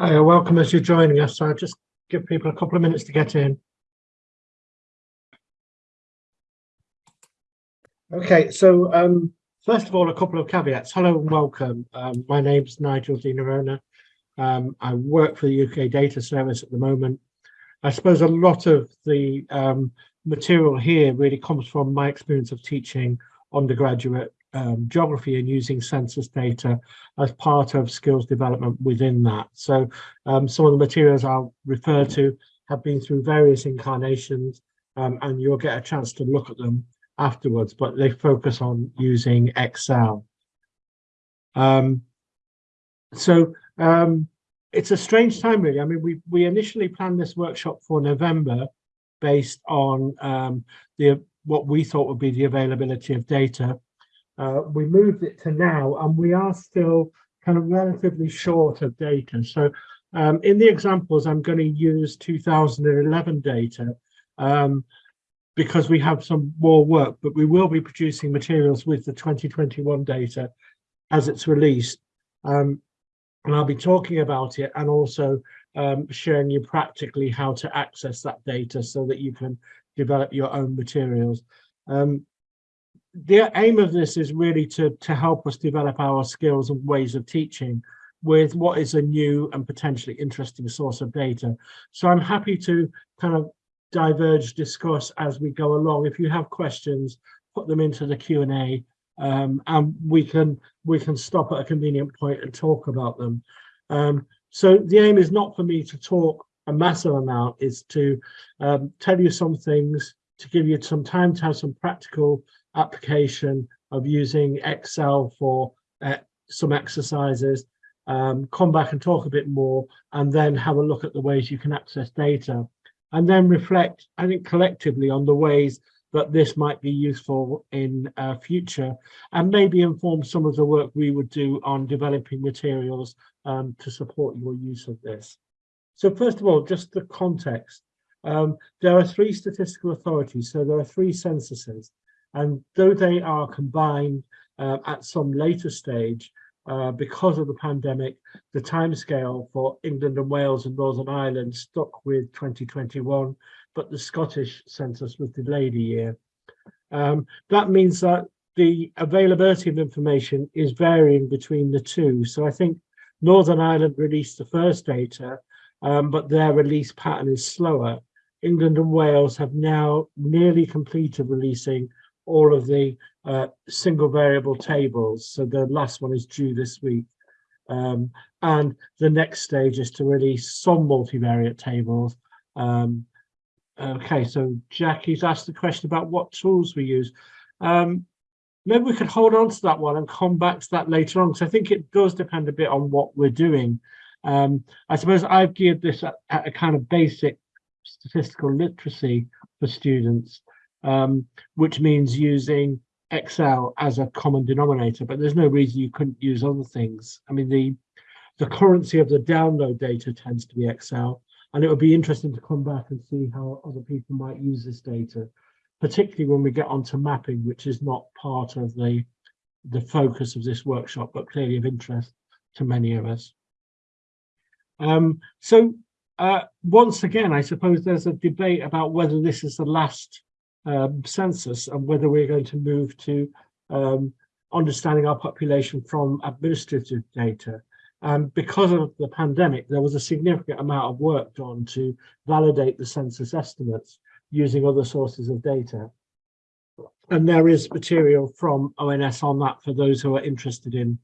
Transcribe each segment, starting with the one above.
Hi, welcome as you're joining us. So I'll just give people a couple of minutes to get in. Okay, so um, first of all, a couple of caveats. Hello and welcome. Um, my name's Nigel Di Nerona. Um, I work for the UK Data Service at the moment. I suppose a lot of the um, material here really comes from my experience of teaching undergraduate um, geography and using census data as part of skills development within that. So um, some of the materials I'll refer to have been through various incarnations um, and you'll get a chance to look at them afterwards, but they focus on using Excel. Um, so um, it's a strange time really. I mean, we, we initially planned this workshop for November based on um, the what we thought would be the availability of data uh, we moved it to now and we are still kind of relatively short of data. So um, in the examples, I'm going to use 2011 data um, because we have some more work, but we will be producing materials with the 2021 data as it's released. Um, and I'll be talking about it and also um, showing you practically how to access that data so that you can develop your own materials. Um, the aim of this is really to, to help us develop our skills and ways of teaching with what is a new and potentially interesting source of data. So I'm happy to kind of diverge, discuss as we go along. If you have questions, put them into the Q&A um, and we can we can stop at a convenient point and talk about them. Um, so the aim is not for me to talk a massive amount, is to um, tell you some things, to give you some time to have some practical application of using Excel for uh, some exercises, um, come back and talk a bit more, and then have a look at the ways you can access data, and then reflect, I think, collectively on the ways that this might be useful in uh, future, and maybe inform some of the work we would do on developing materials um, to support your use of this. So first of all, just the context. Um, there are three statistical authorities, so there are three censuses. And though they are combined uh, at some later stage, uh, because of the pandemic, the timescale for England and Wales and Northern Ireland stuck with 2021, but the Scottish census was delayed a year. Um, that means that the availability of information is varying between the two. So I think Northern Ireland released the first data, um, but their release pattern is slower. England and Wales have now nearly completed releasing all of the uh, single variable tables. So the last one is due this week. Um, and the next stage is to release some multivariate tables. Um, okay, so Jackie's asked the question about what tools we use. Um, maybe we could hold on to that one and come back to that later on, because I think it does depend a bit on what we're doing. Um, I suppose I've geared this at, at a kind of basic statistical literacy for students um, which means using Excel as a common denominator, but there's no reason you couldn't use other things. I mean, the, the currency of the download data tends to be Excel, and it would be interesting to come back and see how other people might use this data, particularly when we get onto mapping, which is not part of the, the focus of this workshop, but clearly of interest to many of us. Um, so uh, once again, I suppose there's a debate about whether this is the last um, census and whether we're going to move to um, understanding our population from administrative data. And because of the pandemic, there was a significant amount of work done to validate the census estimates using other sources of data. And there is material from ONS on that for those who are interested in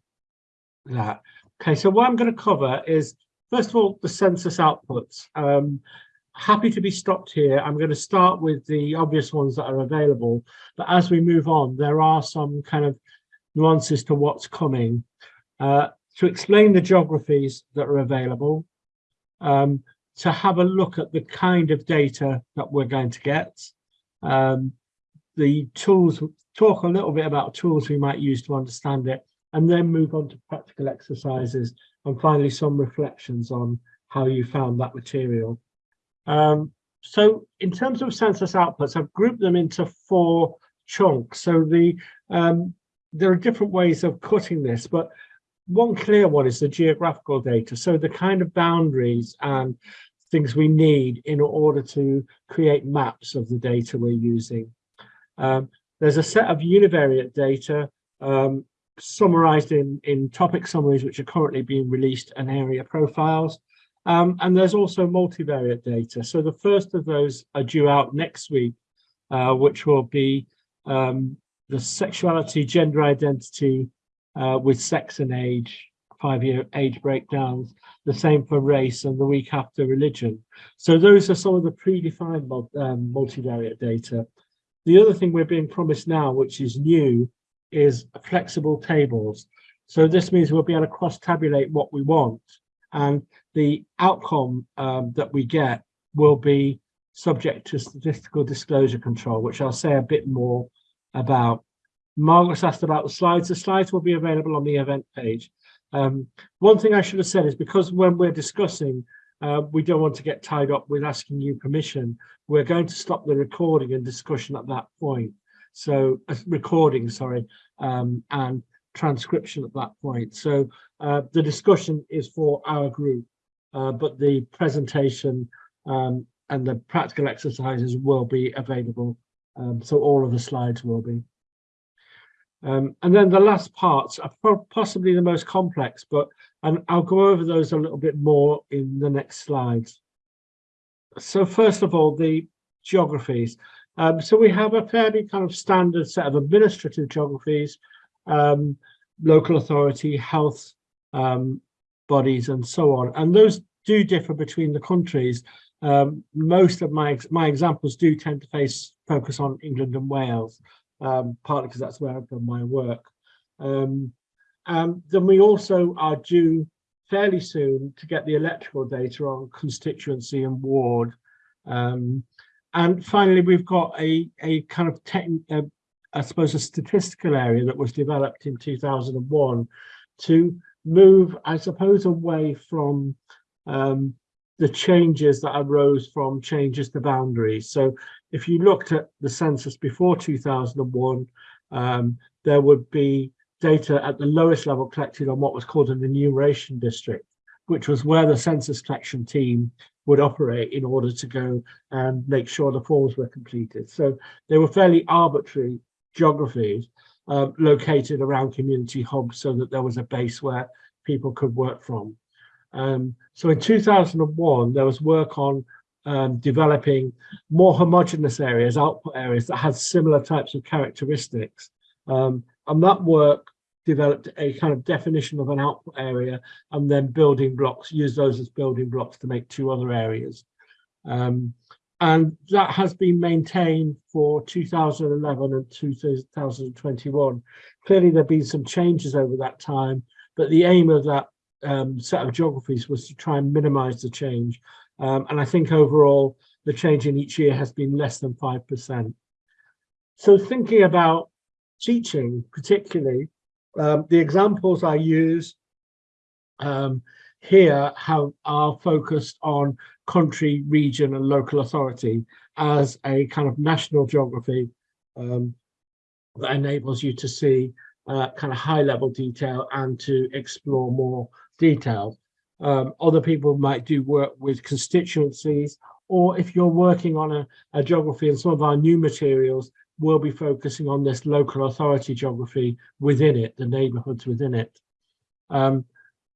that. Okay, so what I'm going to cover is, first of all, the census outputs. Um, happy to be stopped here. I'm going to start with the obvious ones that are available, but as we move on, there are some kind of nuances to what's coming. Uh, to explain the geographies that are available, um, to have a look at the kind of data that we're going to get, um, the tools, talk a little bit about tools we might use to understand it, and then move on to practical exercises, and finally some reflections on how you found that material. Um, so in terms of census outputs, I've grouped them into four chunks. So the um, there are different ways of cutting this, but one clear one is the geographical data. So the kind of boundaries and things we need in order to create maps of the data we're using. Um, there's a set of univariate data um, summarized in, in topic summaries, which are currently being released and area profiles. Um, and there's also multivariate data. So the first of those are due out next week, uh, which will be um, the sexuality, gender identity uh, with sex and age, five-year age breakdowns, the same for race and the week after religion. So those are some of the predefined um, multivariate data. The other thing we're being promised now, which is new, is flexible tables. So this means we'll be able to cross-tabulate what we want and the outcome um, that we get will be subject to statistical disclosure control, which I'll say a bit more about. Margaret's asked about the slides. The slides will be available on the event page. Um, one thing I should have said is because when we're discussing, uh, we don't want to get tied up with asking you permission. We're going to stop the recording and discussion at that point. So uh, recording, sorry, um, and transcription at that point. So uh, the discussion is for our group, uh, but the presentation um, and the practical exercises will be available. Um, so all of the slides will be. Um, and then the last parts are possibly the most complex, but and I'll go over those a little bit more in the next slides. So first of all, the geographies. Um, so we have a fairly kind of standard set of administrative geographies, um, local authority, health um, bodies, and so on. And those do differ between the countries. Um, most of my my examples do tend to face focus on England and Wales, um, partly because that's where I've done my work. Um, then we also are due fairly soon to get the electoral data on constituency and ward. Um, and finally, we've got a, a kind of, tech, I suppose, a statistical area that was developed in 2001 to move, I suppose, away from um, the changes that arose from changes to boundaries. So if you looked at the census before 2001, um, there would be data at the lowest level collected on what was called an enumeration district, which was where the census collection team would operate in order to go and make sure the forms were completed. So they were fairly arbitrary geographies uh, located around community hubs so that there was a base where people could work from. Um, so in 2001, there was work on um, developing more homogeneous areas, output areas that had similar types of characteristics. Um, and that work developed a kind of definition of an output area and then building blocks, use those as building blocks to make two other areas. Um, and that has been maintained for 2011 and 2021. Clearly, there have been some changes over that time, but the aim of that um, set of geographies was to try and minimize the change. Um, and I think overall, the change in each year has been less than 5%. So thinking about teaching particularly, um, the examples I use um, here have, are focused on country, region and local authority as a kind of national geography um, that enables you to see uh, kind of high level detail and to explore more detail. Um, other people might do work with constituencies or if you're working on a, a geography and some of our new materials will be focusing on this local authority geography within it, the neighborhoods within it. Um,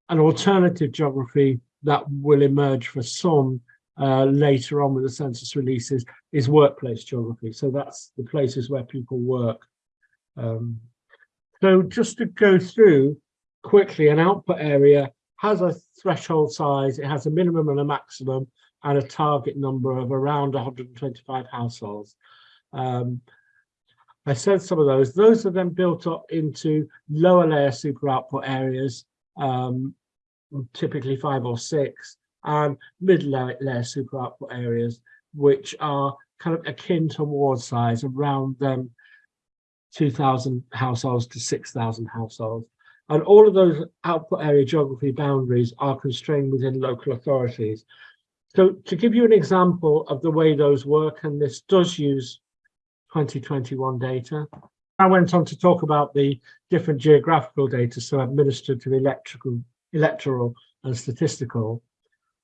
an alternative geography that will emerge for some uh, later on with the census releases is workplace geography. So that's the places where people work. Um, so just to go through quickly, an output area has a threshold size, it has a minimum and a maximum and a target number of around 125 households. Um, I said some of those. Those are then built up into lower layer super output areas, um, typically five or six, and mid layer super output areas, which are kind of akin to ward size, around them 2,000 households to 6,000 households. And all of those output area geography boundaries are constrained within local authorities. So to give you an example of the way those work, and this does use 2021 data. I went on to talk about the different geographical data, so administered to electrical, electoral and statistical,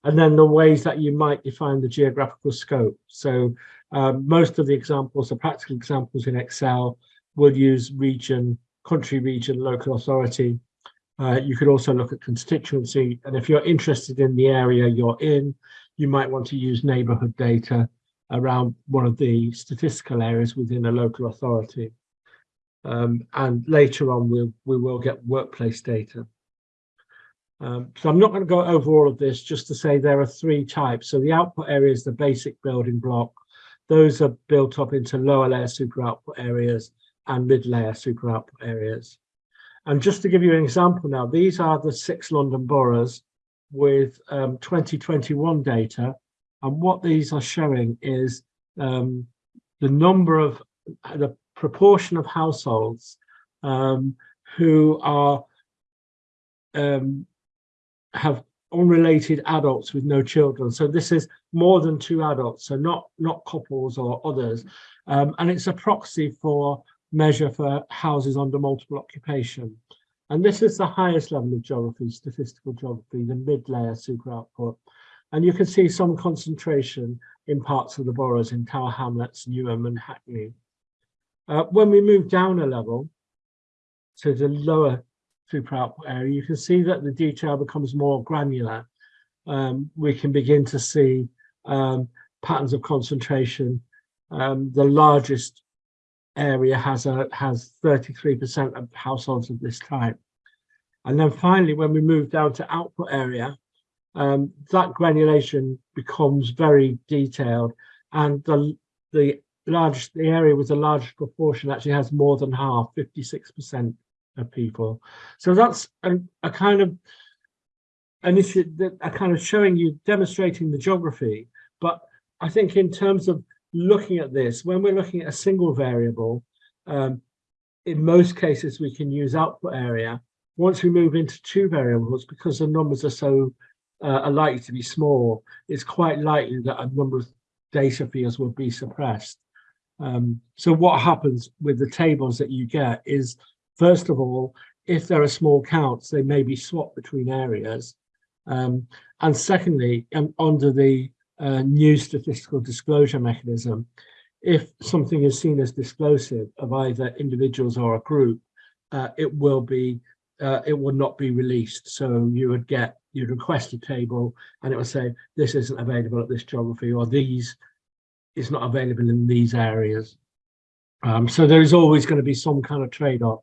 and then the ways that you might define the geographical scope. So um, most of the examples, the practical examples in Excel, will use region, country, region, local authority. Uh, you could also look at constituency, and if you're interested in the area you're in, you might want to use neighbourhood data around one of the statistical areas within a local authority. Um, and later on, we'll, we will get workplace data. Um, so I'm not going to go over all of this, just to say there are three types. So the output area is the basic building block. Those are built up into lower layer super output areas and mid layer super output areas. And just to give you an example now, these are the six London boroughs with um, 2021 data. And what these are showing is um, the number of, the proportion of households um, who are um, have unrelated adults with no children. So this is more than two adults, so not, not couples or others. Um, and it's a proxy for measure for houses under multiple occupation. And this is the highest level of geography, statistical geography, the mid-layer super output. And you can see some concentration in parts of the boroughs in Tower Hamlets, Newham and Hackney. Uh, when we move down a level to the lower output area, you can see that the detail becomes more granular. Um, we can begin to see um, patterns of concentration. Um, the largest area has a has 33% of households of this type. And then finally, when we move down to output area, um, that granulation becomes very detailed and the the large the area with the largest proportion actually has more than half 56 percent people. So that's a, a kind of an issue that are kind of showing you, demonstrating the geography. But I think in terms of looking at this, when we're looking at a single variable, um, in most cases we can use output area. Once we move into two variables, because the numbers are so uh, are likely to be small, it's quite likely that a number of data fields will be suppressed. Um, so what happens with the tables that you get is First of all, if there are small counts, they may be swapped between areas. Um, and secondly, um, under the uh, new statistical disclosure mechanism, if something is seen as disclosive of either individuals or a group, uh, it will be, uh, it will not be released. So you would get, you'd request a table and it would say, this isn't available at this geography or these is not available in these areas. Um, so there is always going to be some kind of trade-off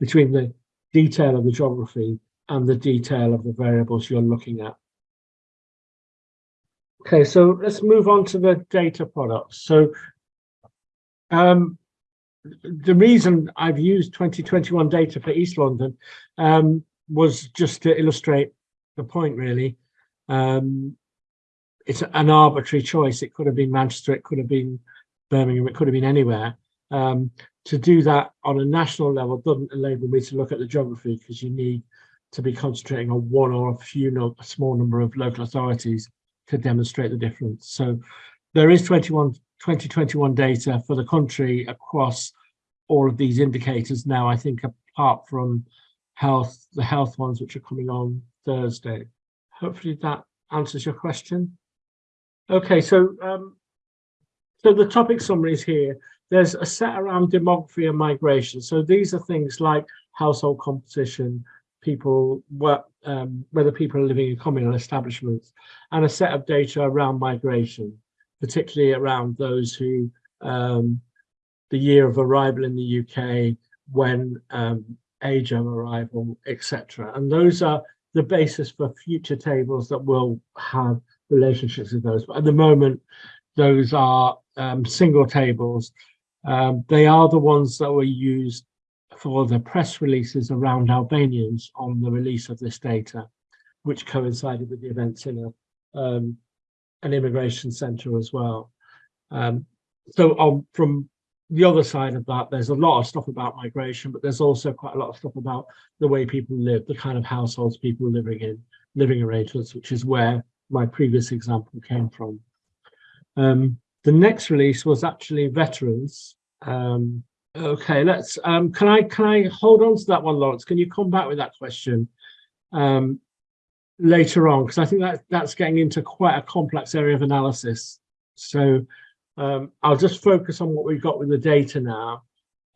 between the detail of the geography and the detail of the variables you're looking at. Okay, so let's move on to the data products. So um, the reason I've used 2021 data for East London um, was just to illustrate the point really. Um, it's an arbitrary choice. It could have been Manchester, it could have been Birmingham, it could have been anywhere. Um, to do that on a national level doesn't enable me to look at the geography because you need to be concentrating on one or a few, no, a small number of local authorities to demonstrate the difference. So there is 21, 2021 data for the country across all of these indicators now, I think apart from health, the health ones which are coming on Thursday. Hopefully that answers your question. Okay, so um, so the topic summaries here there's a set around demography and migration. So these are things like household composition, people, um, whether people are living in communal establishments, and a set of data around migration, particularly around those who, um, the year of arrival in the UK, when um, age of arrival, etc. And those are the basis for future tables that will have relationships with those. But at the moment, those are um, single tables um, they are the ones that were used for the press releases around Albanians on the release of this data, which coincided with the events in a, um, an immigration centre as well. Um, so on, from the other side of that, there's a lot of stuff about migration, but there's also quite a lot of stuff about the way people live, the kind of households people living in, living arrangements, which is where my previous example came from. Um, the next release was actually veterans, um, Okay, let's, um, can I, can I hold on to that one, Lawrence? Can you come back with that question? Um, later on, because I think that that's getting into quite a complex area of analysis. So um, I'll just focus on what we've got with the data now,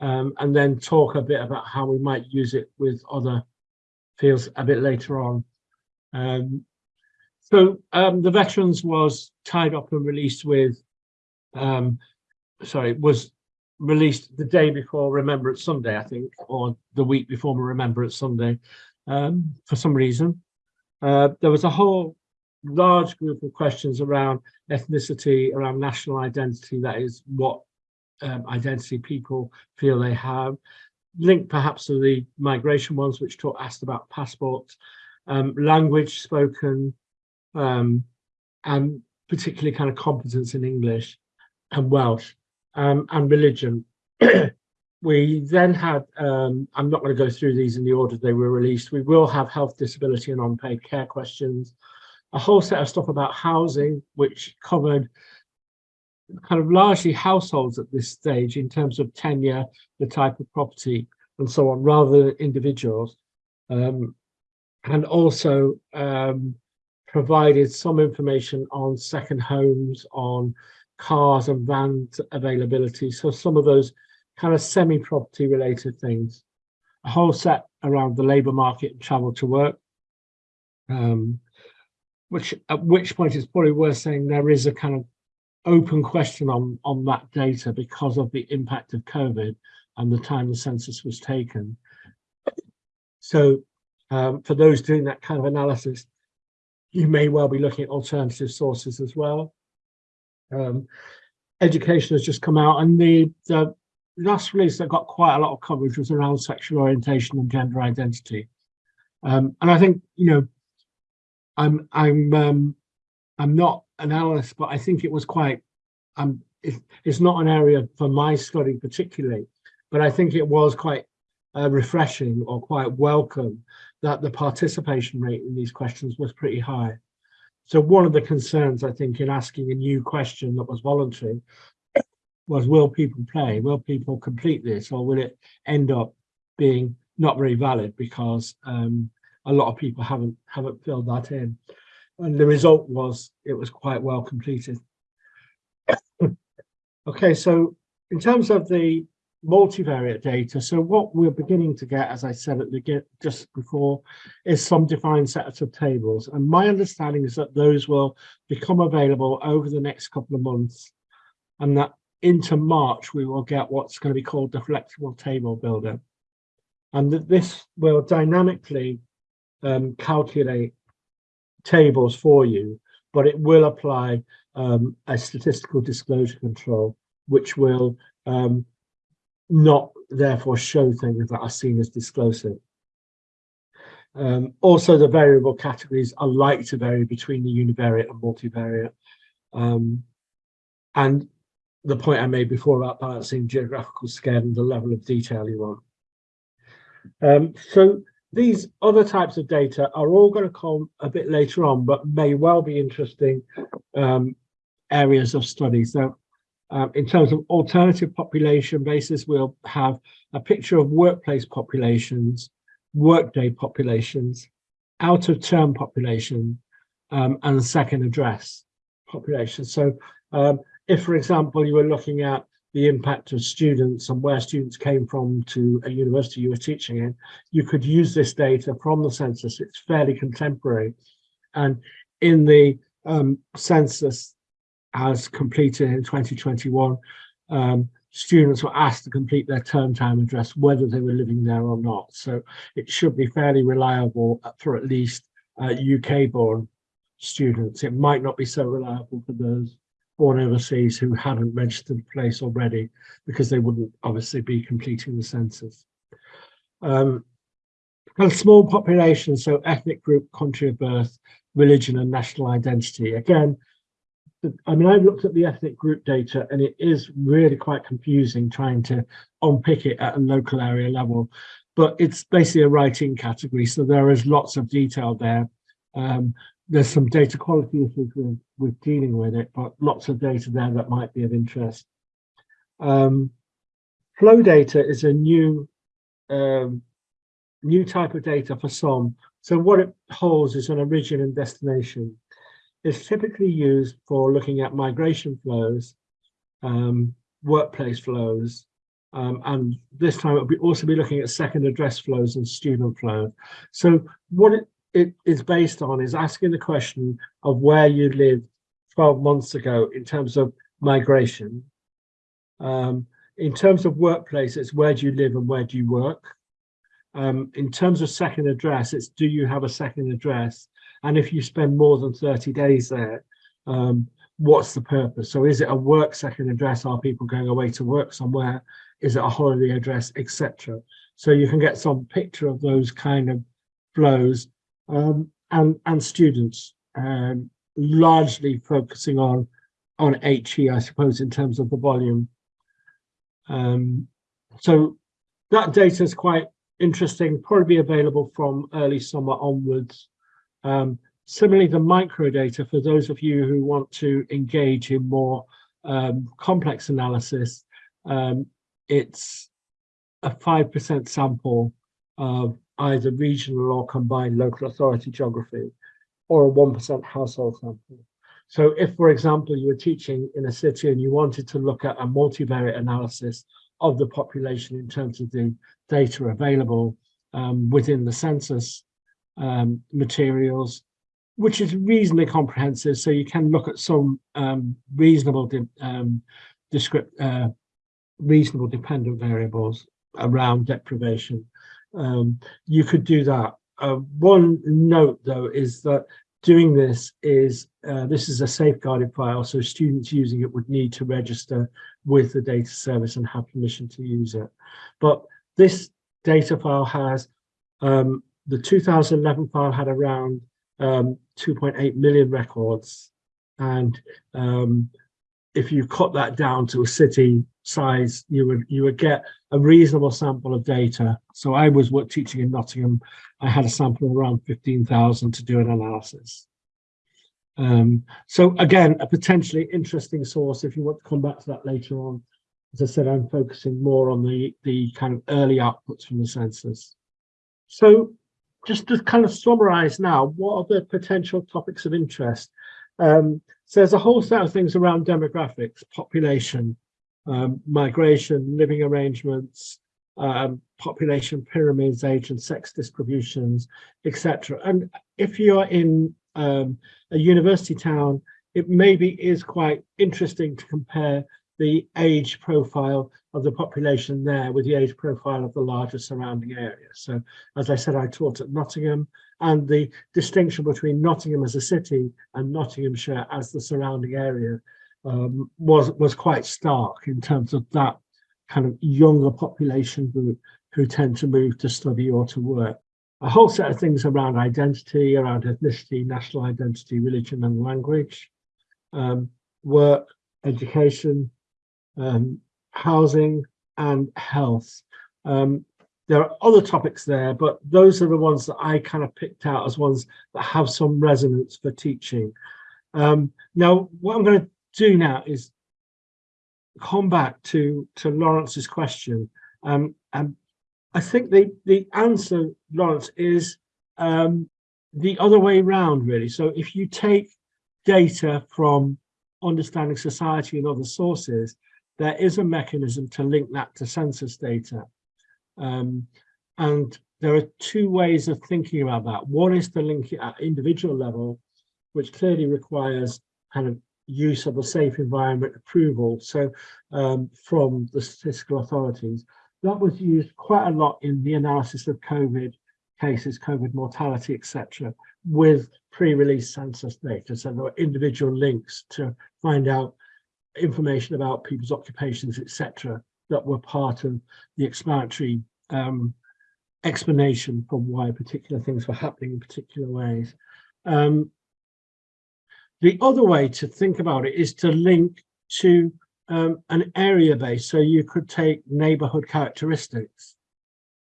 um, and then talk a bit about how we might use it with other fields a bit later on. Um, so um, the veterans was tied up and released with, um, sorry, was released the day before Remembrance Sunday, I think, or the week before Remembrance Sunday, um, for some reason. Uh, there was a whole large group of questions around ethnicity, around national identity, that is what um, identity people feel they have, linked perhaps to the migration ones, which talk, asked about passports, um, language spoken, um, and particularly kind of competence in English and Welsh um, and religion. we then had, um, I'm not going to go through these in the order they were released. We will have health, disability and unpaid care questions, a whole set of stuff about housing, which covered kind of largely households at this stage in terms of tenure, the type of property and so on, rather than individuals. Um, and also um, provided some information on second homes, on cars and vans availability. So some of those kind of semi-property related things. A whole set around the labour market and travel to work. Um, which at which point it's probably worth saying there is a kind of open question on on that data because of the impact of COVID and the time the census was taken. So um, for those doing that kind of analysis, you may well be looking at alternative sources as well. Um, education has just come out and the, the last release that got quite a lot of coverage was around sexual orientation and gender identity. Um, and I think, you know, I'm I'm um, I'm not an analyst, but I think it was quite um it, it's not an area for my study particularly, but I think it was quite uh, refreshing or quite welcome that the participation rate in these questions was pretty high. So one of the concerns I think in asking a new question that was voluntary was will people play? Will people complete this or will it end up being not very valid because um, a lot of people haven't haven't filled that in. And the result was it was quite well completed. okay, so in terms of the multivariate data, so what we're beginning to get, as I said at the get just before, is some defined sets of tables. And my understanding is that those will become available over the next couple of months and that into March, we will get what's going to be called the flexible table builder. And that this will dynamically um, calculate tables for you, but it will apply um, a statistical disclosure control, which will um, not therefore show things that are seen as disclosive. Um, also, the variable categories are likely to vary between the univariate and multivariate. Um, and the point I made before about balancing geographical scale and the level of detail you want. Um, so these other types of data are all going to come a bit later on, but may well be interesting um, areas of study. So um, in terms of alternative population basis, we'll have a picture of workplace populations, workday populations, out of term population, um, and second address population. So um, if, for example, you were looking at the impact of students and where students came from to a university you were teaching in, you could use this data from the census. It's fairly contemporary. And in the um, census as completed in 2021, um, students were asked to complete their term time address, whether they were living there or not. So it should be fairly reliable for at least uh, UK born students. It might not be so reliable for those born overseas who hadn't registered a place already because they wouldn't obviously be completing the census. Um, and small population, so ethnic group, country of birth, religion and national identity. Again, I mean, I've looked at the ethnic group data and it is really quite confusing trying to unpick it at a local area level, but it's basically a writing category. So there is lots of detail there. Um, there's some data quality issues with, with dealing with it, but lots of data there that might be of interest. Um, flow data is a new um, new type of data for some. So what it holds is an origin and destination. It's typically used for looking at migration flows, um, workplace flows, um, and this time it'll be also be looking at second address flows and student flow. So what it, it is based on is asking the question of where you lived 12 months ago in terms of migration. Um, in terms of workplace, it's where do you live and where do you work? Um, in terms of second address, it's do you have a second address? And if you spend more than 30 days there, um, what's the purpose? So is it a work second address? Are people going away to work somewhere? Is it a holiday address, etc.? So you can get some picture of those kind of flows um, and, and students um, largely focusing on, on HE, I suppose, in terms of the volume. Um, so that data is quite interesting, probably available from early summer onwards. Um, similarly, the micro data, for those of you who want to engage in more um, complex analysis, um, it's a 5% sample of either regional or combined local authority geography or a 1% household sample. So if, for example, you were teaching in a city and you wanted to look at a multivariate analysis of the population in terms of the data available um, within the census um, materials, which is reasonably comprehensive. So you can look at some um, reasonable um, descript, uh, reasonable dependent variables around deprivation. Um, you could do that. Uh, one note though is that doing this is, uh, this is a safeguarded file, so students using it would need to register with the data service and have permission to use it. But this data file has, um, the 2011 file had around um, 2.8 million records. And um, if you cut that down to a city size, you would you would get a reasonable sample of data. So I was teaching in Nottingham. I had a sample of around 15,000 to do an analysis. Um, so again, a potentially interesting source if you want to come back to that later on. As I said, I'm focusing more on the, the kind of early outputs from the census. So just to kind of summarize now, what are the potential topics of interest? Um, so there's a whole set of things around demographics, population, um, migration, living arrangements, um, population pyramids, age and sex distributions, etc. And if you're in um, a university town, it maybe is quite interesting to compare the age profile of the population there with the age profile of the larger surrounding area. So as I said, I taught at Nottingham and the distinction between Nottingham as a city and Nottinghamshire as the surrounding area um, was, was quite stark in terms of that kind of younger population group who tend to move to study or to work a whole set of things around identity, around ethnicity, national identity, religion and language, um, work, education, um, housing and health. Um, there are other topics there, but those are the ones that I kind of picked out as ones that have some resonance for teaching. Um, now, what I'm going to do now is come back to, to Lawrence's question um, and I think the, the answer, Lawrence, is um, the other way around, really. So if you take data from understanding society and other sources, there is a mechanism to link that to census data. Um, and there are two ways of thinking about that. One is to link it at individual level, which clearly requires kind of use of a safe environment approval. So um, from the statistical authorities that was used quite a lot in the analysis of COVID cases, COVID mortality, etc., with pre-release census data. So there were individual links to find out information about people's occupations, etc., that were part of the explanatory um, explanation for why particular things were happening in particular ways. Um, the other way to think about it is to link to um, an area base. So you could take neighborhood characteristics.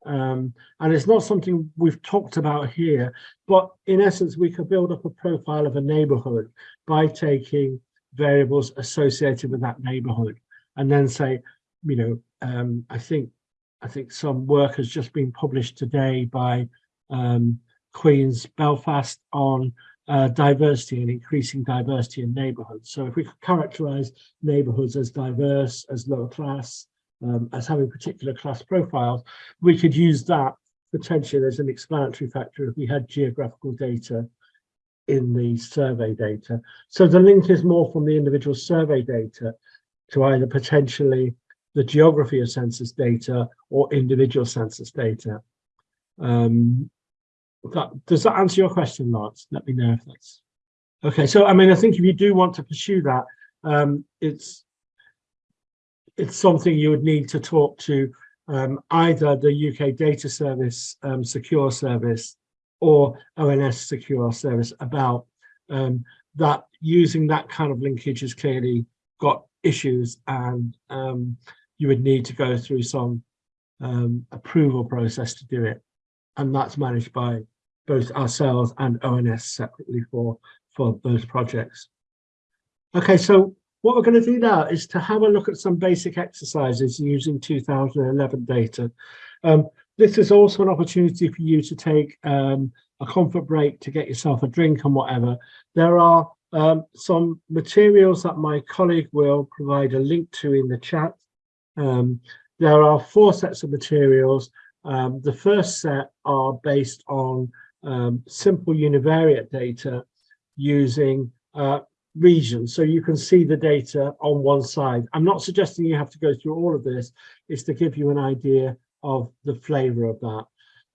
Um, and it's not something we've talked about here, but in essence, we could build up a profile of a neighborhood by taking variables associated with that neighborhood and then say, you know, um, I think I think some work has just been published today by um, Queen's Belfast on uh, diversity and increasing diversity in neighbourhoods. So if we could characterise neighbourhoods as diverse, as lower class, um, as having particular class profiles, we could use that potentially as an explanatory factor if we had geographical data in the survey data. So the link is more from the individual survey data to either potentially the geography of census data or individual census data. Um, that, does that answer your question, Lance? Let me know if that's okay. So, I mean, I think if you do want to pursue that, um, it's it's something you would need to talk to um, either the UK Data Service um, Secure Service or ONS Secure Service about um, that using that kind of linkage has clearly got issues and um, you would need to go through some um, approval process to do it. And that's managed by both ourselves and ONS separately for, for those projects. Okay, so what we're going to do now is to have a look at some basic exercises using 2011 data. Um, this is also an opportunity for you to take um, a comfort break to get yourself a drink and whatever. There are um, some materials that my colleague will provide a link to in the chat. Um, there are four sets of materials. Um, the first set are based on um, simple univariate data using uh, regions. So you can see the data on one side. I'm not suggesting you have to go through all of this. It's to give you an idea of the flavor of that.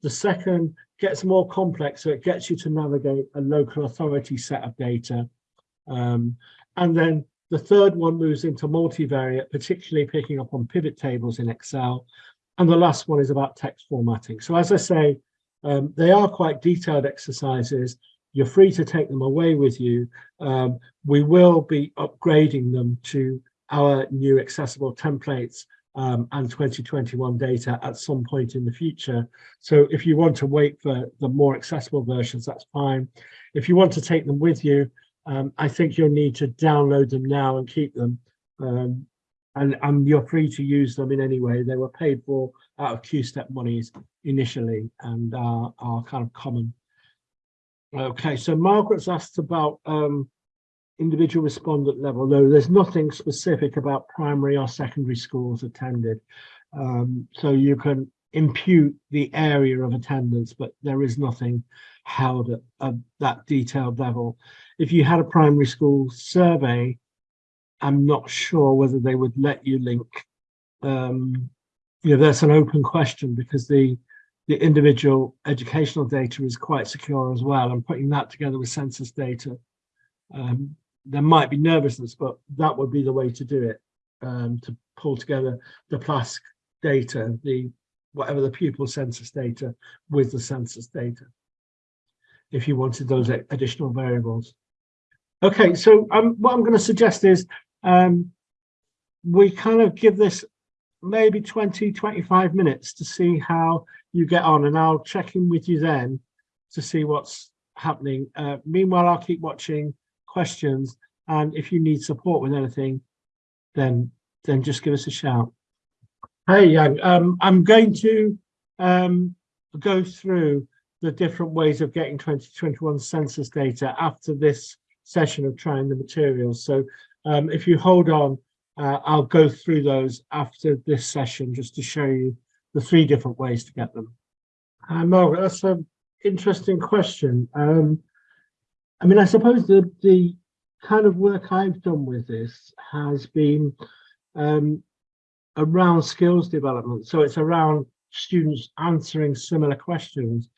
The second gets more complex, so it gets you to navigate a local authority set of data. Um, and then the third one moves into multivariate, particularly picking up on pivot tables in Excel. And the last one is about text formatting. So as I say, um, they are quite detailed exercises. You're free to take them away with you. Um, we will be upgrading them to our new accessible templates um, and 2021 data at some point in the future. So if you want to wait for the more accessible versions, that's fine. If you want to take them with you, um, I think you'll need to download them now and keep them. Um, and, and you're free to use them in any way. They were paid for out of Q-step monies initially and are, are kind of common. Okay, so Margaret's asked about um, individual respondent level, though there's nothing specific about primary or secondary schools attended. Um, so you can impute the area of attendance, but there is nothing held at, at that detailed level. If you had a primary school survey, I'm not sure whether they would let you link. Um, you know, that's an open question because the the individual educational data is quite secure as well. And putting that together with census data, um, there might be nervousness, but that would be the way to do it. Um, to pull together the PLASC data, the whatever the pupil census data with the census data, if you wanted those additional variables. Okay, so um, what I'm going to suggest is um, we kind of give this maybe 20, 25 minutes to see how you get on and I'll check in with you then to see what's happening. Uh, meanwhile, I'll keep watching questions and if you need support with anything, then then just give us a shout. Hey, Yang, um, I'm going to um, go through the different ways of getting 2021 census data after this session of trying the materials. So um, if you hold on, uh, I'll go through those after this session just to show you the three different ways to get them. Uh, Margaret, that's an interesting question. Um, I mean, I suppose the, the kind of work I've done with this has been um, around skills development. So it's around students answering similar questions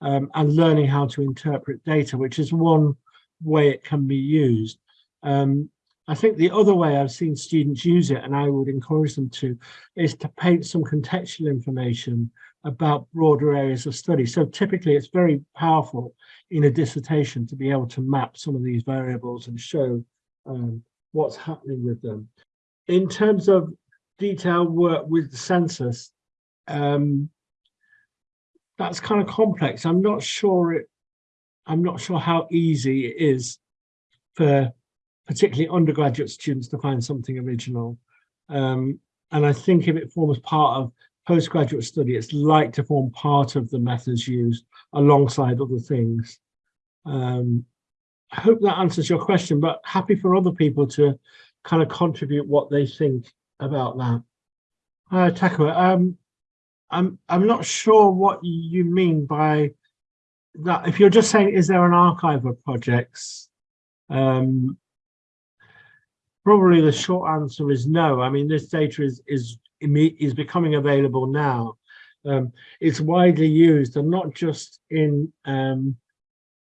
um, and learning how to interpret data, which is one way it can be used. Um, I think the other way I've seen students use it, and I would encourage them to, is to paint some contextual information about broader areas of study. So typically it's very powerful in a dissertation to be able to map some of these variables and show um, what's happening with them. In terms of detailed work with the census, um, that's kind of complex. I'm not sure it, I'm not sure how easy it is for particularly undergraduate students to find something original. Um, and I think if it forms part of postgraduate study, it's like to form part of the methods used alongside other things. Um, I hope that answers your question, but happy for other people to kind of contribute what they think about that. Uh, Takua, um, I'm I'm not sure what you mean by that. If you're just saying, is there an archive of projects? Um, probably the short answer is no. I mean, this data is is is becoming available now. Um, it's widely used, and not just in um,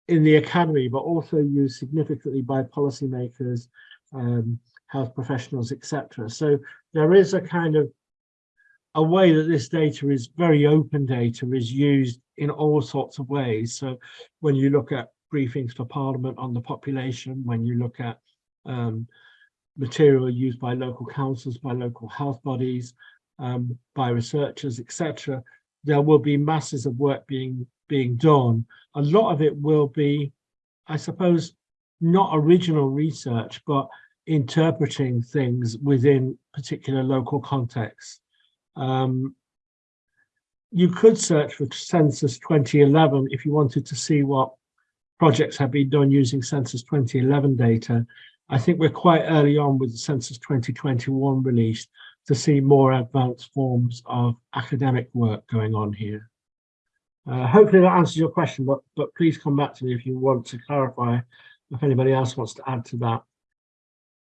in the academy, but also used significantly by policymakers, um, health professionals, etc. So there is a kind of a way that this data is very open data is used in all sorts of ways. So when you look at briefings for Parliament on the population, when you look at um, material used by local councils, by local health bodies, um, by researchers, etc., there will be masses of work being being done. A lot of it will be, I suppose, not original research, but interpreting things within particular local contexts. Um, you could search for Census 2011 if you wanted to see what projects have been done using Census 2011 data. I think we're quite early on with the Census 2021 release to see more advanced forms of academic work going on here. Uh, hopefully that answers your question, but, but please come back to me if you want to clarify, if anybody else wants to add to that.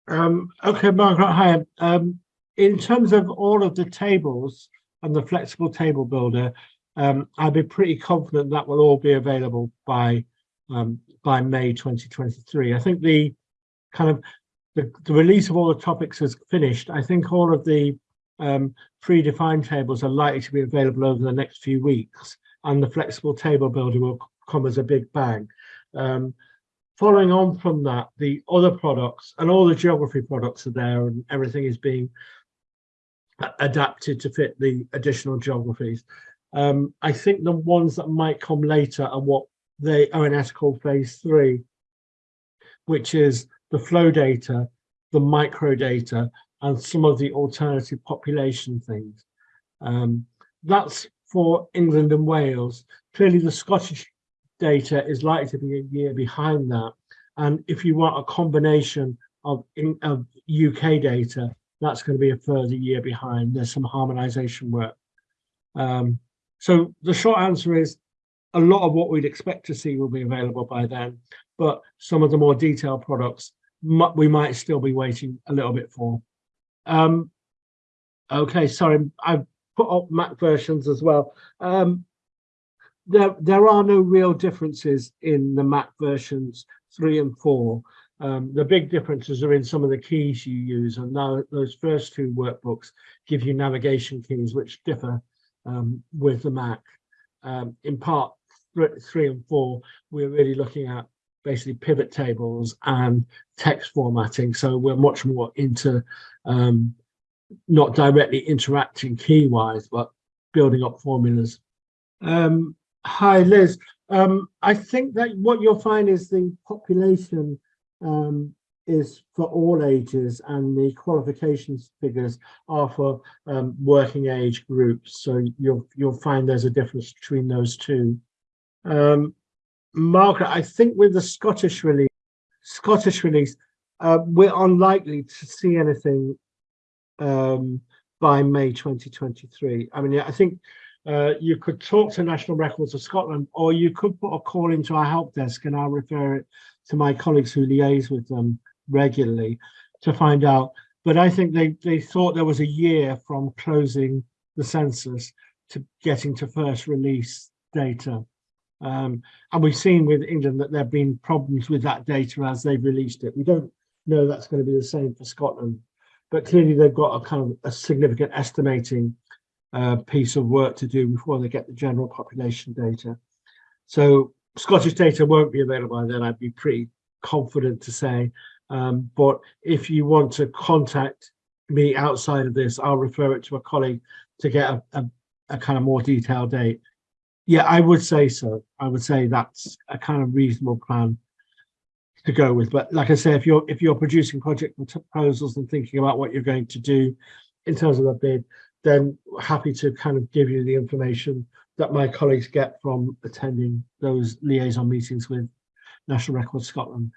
Um, okay, Margaret, hi. Um, in terms of all of the tables and the flexible table builder, um, I'd be pretty confident that will all be available by um, by May 2023. I think the kind of the, the release of all the topics has finished. I think all of the um, predefined tables are likely to be available over the next few weeks, and the flexible table builder will come as a big bang. Um, following on from that, the other products and all the geography products are there and everything is being adapted to fit the additional geographies. Um, I think the ones that might come later are what the ONS call phase three, which is the flow data, the micro data, and some of the alternative population things. Um, that's for England and Wales. Clearly the Scottish data is likely to be a year behind that. And if you want a combination of, in, of UK data, that's going to be a further year behind. There's some harmonization work. Um, so the short answer is a lot of what we'd expect to see will be available by then, but some of the more detailed products we might still be waiting a little bit for. Um, okay, sorry, I've put up Mac versions as well. Um, there, there are no real differences in the Mac versions three and four. Um, the big differences are in some of the keys you use, and now those first two workbooks give you navigation keys which differ um, with the Mac. Um, in part three and four, we're really looking at basically pivot tables and text formatting. So we're much more into um, not directly interacting key wise, but building up formulas. Um, hi, Liz. Um, I think that what you'll find is the population um, is for all ages and the qualifications figures are for um, working age groups. So you'll you'll find there's a difference between those two. Um, Margaret, I think with the Scottish release, Scottish release, uh, we're unlikely to see anything um, by May 2023. I mean, I think uh, you could talk to National Records of Scotland, or you could put a call into our help desk and I'll refer it to my colleagues who liaise with them regularly to find out. But I think they, they thought there was a year from closing the census to getting to first release data. Um, and we've seen with England that there have been problems with that data as they've released it. We don't know that's going to be the same for Scotland, but clearly they've got a kind of a significant estimating uh, piece of work to do before they get the general population data. So Scottish data won't be available by then, I'd be pretty confident to say. Um, but if you want to contact me outside of this, I'll refer it to a colleague to get a, a, a kind of more detailed date. Yeah, I would say so. I would say that's a kind of reasonable plan to go with. But like I say, if you're if you're producing project proposals and thinking about what you're going to do, in terms of a bid, then happy to kind of give you the information that my colleagues get from attending those liaison meetings with National Records Scotland.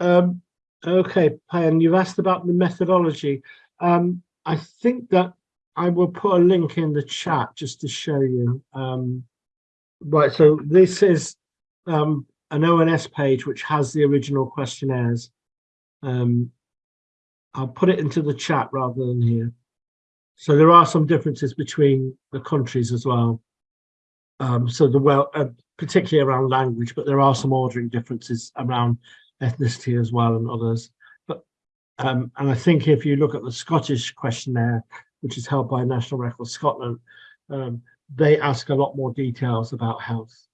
Um, okay, Payan, you've asked about the methodology. Um, I think that I will put a link in the chat just to show you. Um, right, so this is um, an ONS page which has the original questionnaires. Um, I'll put it into the chat rather than here. So there are some differences between the countries as well. Um, so the well, uh, particularly around language, but there are some ordering differences around ethnicity as well and others. But um, and I think if you look at the Scottish questionnaire, which is held by National Records Scotland, um, they ask a lot more details about health.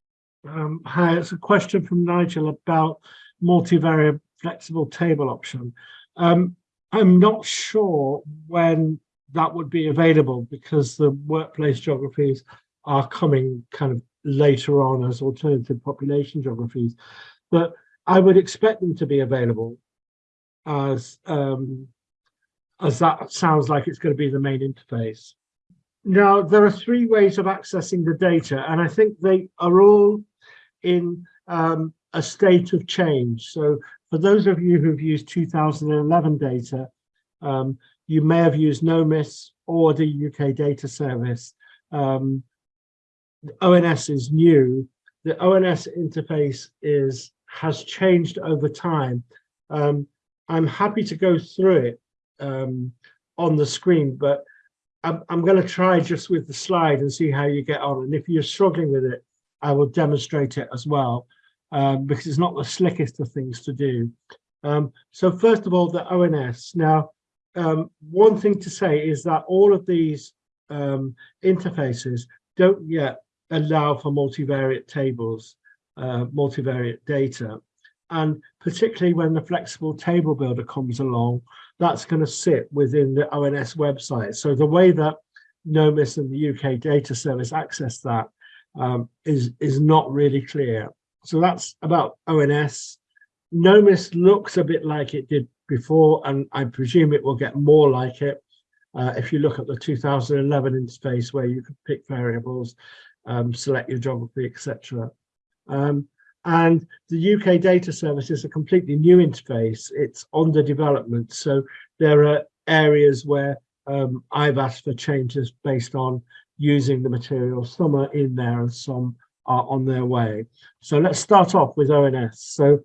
Um, hi, it's a question from Nigel about multivariate flexible table option. Um, I'm not sure when that would be available because the workplace geographies are coming kind of later on as alternative population geographies. But I would expect them to be available as um, as that sounds like it's going to be the main interface. Now, there are three ways of accessing the data, and I think they are all in um, a state of change. So for those of you who've used 2011 data, um, you may have used NOMIS or the UK data service. Um, ONS is new. The ONS interface is has changed over time. Um, I'm happy to go through it um, on the screen, but I'm, I'm going to try just with the slide and see how you get on. And if you're struggling with it, I will demonstrate it as well, um, because it's not the slickest of things to do. Um, so first of all, the ONS. Now, um, one thing to say is that all of these um, interfaces don't yet allow for multivariate tables, uh, multivariate data. And particularly when the flexible table builder comes along, that's going to sit within the ONS website. So the way that NOMIS and the UK data service access that um, is is not really clear. So that's about ONS. NOMIS looks a bit like it did before, and I presume it will get more like it. Uh, if you look at the 2011 interface where you can pick variables, um, select your geography, etc. Um, and the UK data service is a completely new interface. It's under development. So there are areas where um, I've asked for changes based on using the material. Some are in there and some are on their way. So let's start off with ONS. So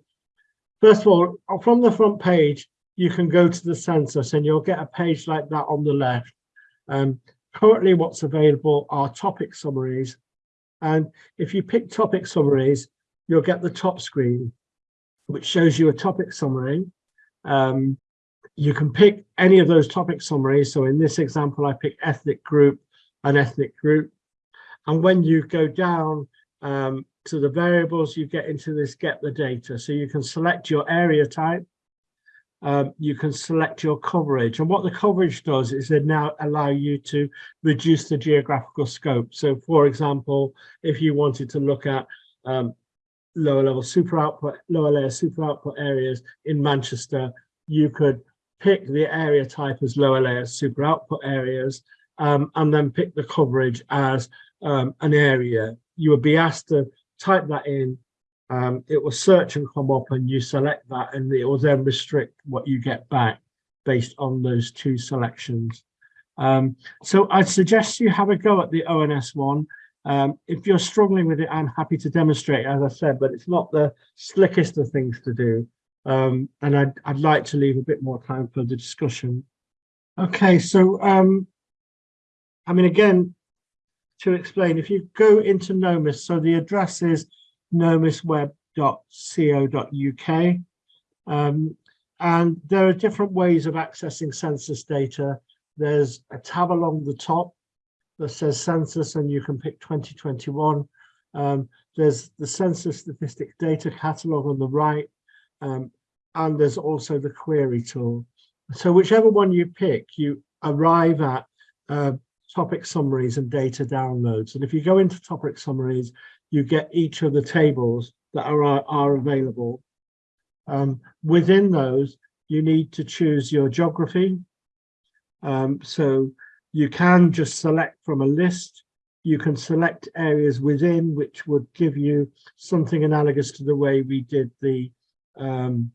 first of all, from the front page, you can go to the census and you'll get a page like that on the left. Um, currently what's available are topic summaries. And if you pick topic summaries, you'll get the top screen, which shows you a topic summary. Um, you can pick any of those topic summaries. So in this example, I pick ethnic group, an ethnic group. And when you go down um, to the variables, you get into this get the data. So you can select your area type. Um, you can select your coverage. And what the coverage does is it now allow you to reduce the geographical scope. So for example, if you wanted to look at um, lower level super output, lower layer super output areas in Manchester, you could pick the area type as lower layer super output areas um, and then pick the coverage as um, an area. You would be asked to type that in, um, it will search and come up and you select that and it will then restrict what you get back based on those two selections. Um, so I'd suggest you have a go at the ONS one. Um, if you're struggling with it, I'm happy to demonstrate, as I said, but it's not the slickest of things to do. Um, and I'd, I'd like to leave a bit more time for the discussion. Okay, so um, I mean, again, to explain, if you go into NOMIS, so the address is nomisweb.co.uk, um, and there are different ways of accessing census data. There's a tab along the top that says census, and you can pick 2021. Um, there's the census statistics data catalog on the right, um, and there's also the query tool. So whichever one you pick, you arrive at uh, topic summaries and data downloads. And if you go into topic summaries, you get each of the tables that are, are available. Um, within those, you need to choose your geography. Um, so you can just select from a list. You can select areas within which would give you something analogous to the way we did the um,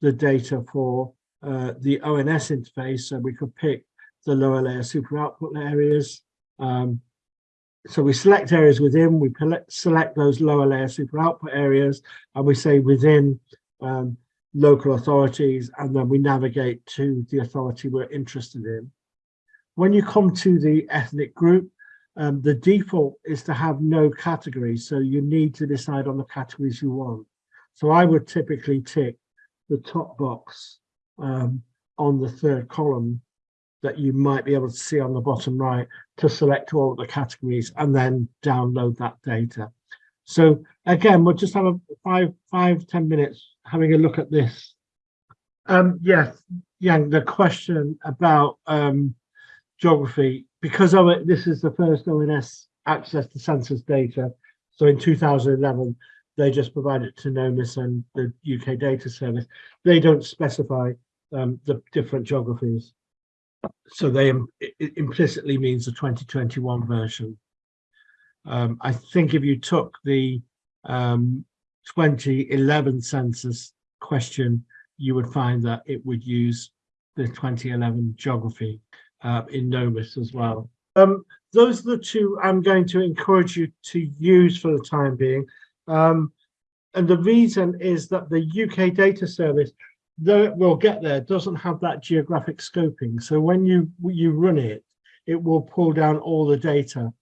the data for uh, the ONS interface. So we could pick the lower layer super output areas. Um, so we select areas within, we select those lower layer super output areas, and we say within um, local authorities, and then we navigate to the authority we're interested in. When you come to the ethnic group, um, the default is to have no categories. So you need to decide on the categories you want. So I would typically tick the top box um, on the third column that you might be able to see on the bottom right to select all the categories and then download that data. So again, we'll just have a five, five, ten minutes having a look at this. Um, yes, Yang, the question about um, geography, because of this is the first ONS access to census data. So in 2011, they just provide it to NOMIS and the UK Data Service. They don't specify um, the different geographies. So they it implicitly means the 2021 version. Um, I think if you took the um, 2011 census question, you would find that it would use the 2011 geography uh, in NOMIS as well. Um, those are the two I'm going to encourage you to use for the time being. Um, and the reason is that the UK data service though it will get there, doesn't have that geographic scoping. So when you you run it, it will pull down all the data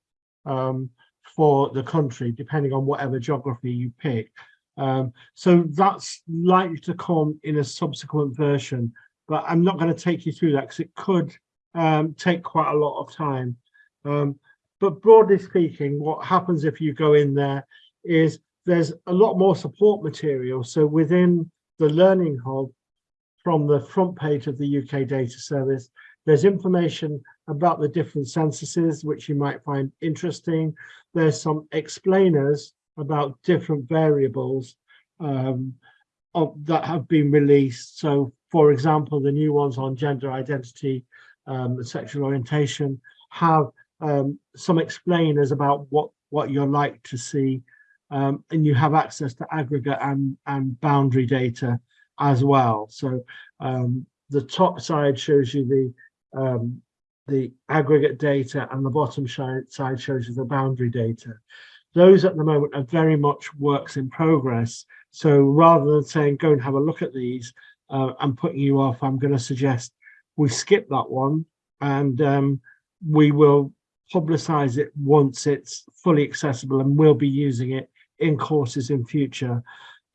um, for the country, depending on whatever geography you pick. Um, so that's likely to come in a subsequent version, but I'm not going to take you through that because it could um, take quite a lot of time. Um, but broadly speaking, what happens if you go in there is there's a lot more support material. So within the Learning Hub, from the front page of the UK Data Service. There's information about the different censuses, which you might find interesting. There's some explainers about different variables um, of, that have been released. So, for example, the new ones on gender identity um, sexual orientation have um, some explainers about what, what you're like to see. Um, and you have access to aggregate and, and boundary data as well. So um, the top side shows you the um, the aggregate data and the bottom side shows you the boundary data. Those at the moment are very much works in progress. So rather than saying, go and have a look at these uh, and putting you off, I'm going to suggest we skip that one and um, we will publicize it once it's fully accessible and we'll be using it in courses in future.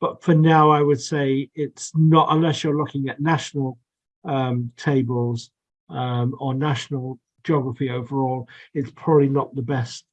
But for now, I would say it's not, unless you're looking at national um, tables um, or national geography overall, it's probably not the best